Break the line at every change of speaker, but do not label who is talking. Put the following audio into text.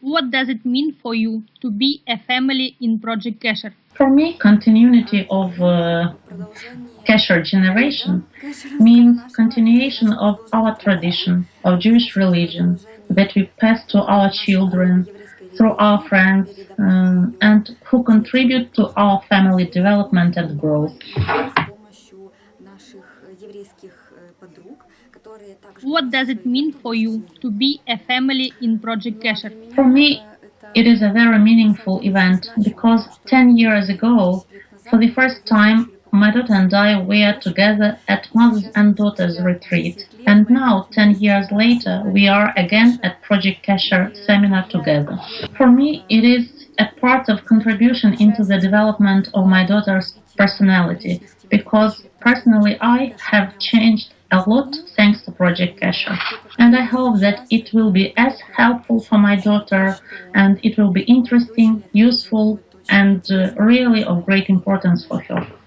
What does it mean for you to be a family in Project Kesher?
For me, continuity of uh, Kesher generation means continuation of our tradition of Jewish religion that we pass to our children through our friends um, and who contribute to our family development and growth.
What does it mean for you to be a family in Project Kesher?
For me, it is a very meaningful event because 10 years ago, for the first time, my daughter and I were together at Mothers and Daughters retreat. And now, 10 years later, we are again at Project Kesher seminar together. For me, it is a part of contribution into the development of my daughter's personality because personally I have changed a lot thanks to Project Kesher. And I hope that it will be as helpful for my daughter and it will be interesting, useful, and uh, really of great importance for her.